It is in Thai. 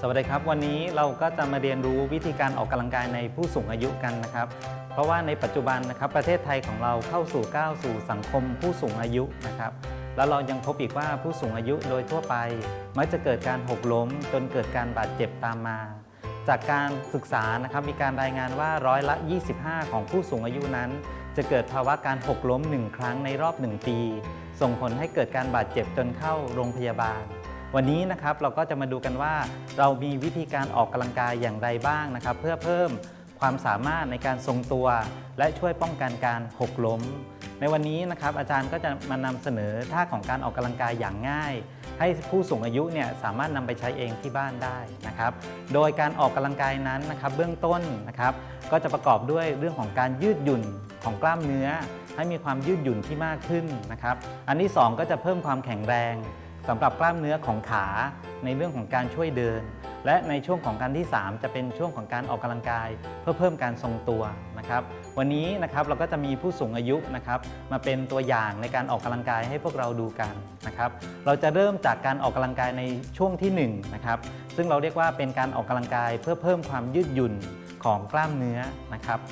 สวัสดีครับ วันนี้เราก็จะมาเรียนรู้วิธีการออกกำลังกายในผู้สูงอายุกันนะครับ เพราะว่าในปัจจุบันนะครับประเทศไทยของเราเข้าสู่ก้าวสู่สังคมผู้สูงอายุนะครับ แล้วเรายังพบอีกว่าผู้สูงอายุโดยทั่วไป มักจะเกิดการหกล้ม จนเกิดการบาดเจ็บตามมา จากการศึกษานะครับมีการรายงานว่าร้อยละ 25 ของผู้สูงอายุนั้น จะเกิดภาวะการหกล้ม1ครั้งในรอบ 1 ปี ส่งผลให้เกิดการบาดเจ็บจนเข้าโรงพยาบาล วันนี้นะครับเราก็จะมาดูกันว่า เรามีวิธีการออกกำลังกายอย่างไรบ้างนะครับ เพื่อเพิ่มความสามารถในการทรงตัว และช่วยป้องกันการหกล้ม ในวันนี้นะครับอาจารย์ก็จะมานำเสนอท่าของการออกกำลังกายอย่างง่าย ให้ผู้สูงอายุเนี่ยสามารถนำไปใช้เองที่บ้านได้นะครับ โดยการออกกำลังกายนั้นนะครับ เบื้องต้นนะครับ ก็จะประกอบด้วยเรื่องของการยืดหยุ่นของกล้ามเนื้อ ให้มีความยืดหยุ่นที่มากขึ้นนะครับ อันที่สองก็จะเพิ่มความแข็งแรง สำหรับกล้ามเนื้อของขาในเรื่องของการช่วยเดิน และในช่วงของการที่ 3 จะเป็นช่วงของการออกกำลังกาย เพื่อเพิ่มการทรงตัวนะครับ วันนี้นะครับเราก็จะมีผู้สูงอายุนะครับ มาเป็นตัวอย่างในการออกกำลังกายให้พวกเราดูกันนะครับ เราจะเริ่มจากการออกกำลังกายในช่วงที่1นะครับซึ่งเราเรียกว่าเป็นการออกกำลังกายเพื่อเพิ่มความยืดหยุ่นของกล้ามเนื้อนะครับ